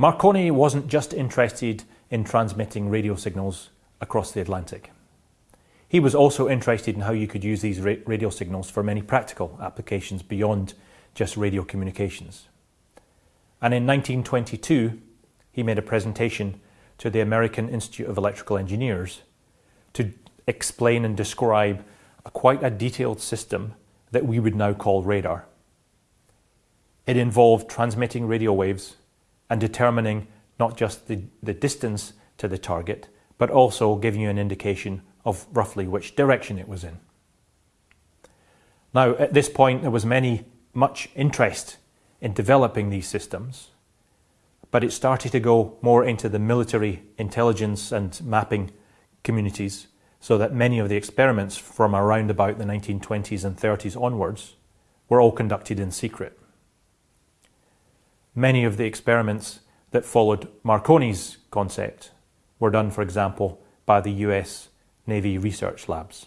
Marconi wasn't just interested in transmitting radio signals across the Atlantic. He was also interested in how you could use these radio signals for many practical applications beyond just radio communications. And in 1922, he made a presentation to the American Institute of Electrical Engineers to explain and describe a quite a detailed system that we would now call radar. It involved transmitting radio waves and determining not just the, the distance to the target, but also giving you an indication of roughly which direction it was in. Now, at this point, there was many, much interest in developing these systems, but it started to go more into the military intelligence and mapping communities, so that many of the experiments from around about the 1920s and 30s onwards were all conducted in secret. Many of the experiments that followed Marconi's concept were done, for example, by the US Navy research labs.